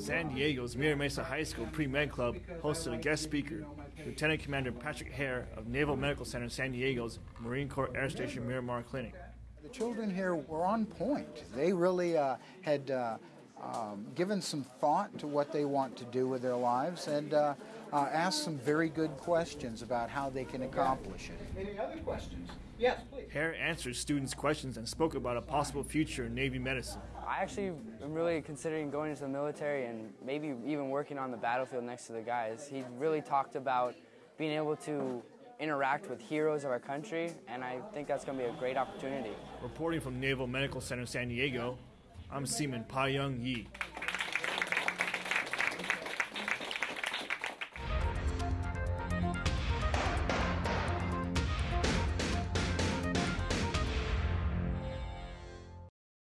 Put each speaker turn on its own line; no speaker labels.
San Diego's Mira Mesa High School Pre Med Club hosted a guest speaker, Lieutenant Commander Patrick Hare of Naval Medical Center San Diego's Marine Corps Air Station Miramar Clinic.
The children here were on point. They really uh, had uh, um, given some thought to what they want to do with their lives and uh, uh asked some very good questions about how they can accomplish it.
Any other questions? Yes, please.
Hare answered students' questions and spoke about a possible future in Navy medicine.
I actually am really considering going into the military and maybe even working on the battlefield next to the guys. He really talked about being able to interact with heroes of our country, and I think that's going to be a great opportunity.
Reporting from Naval Medical Center San Diego, I'm Seaman Pa Young Yi.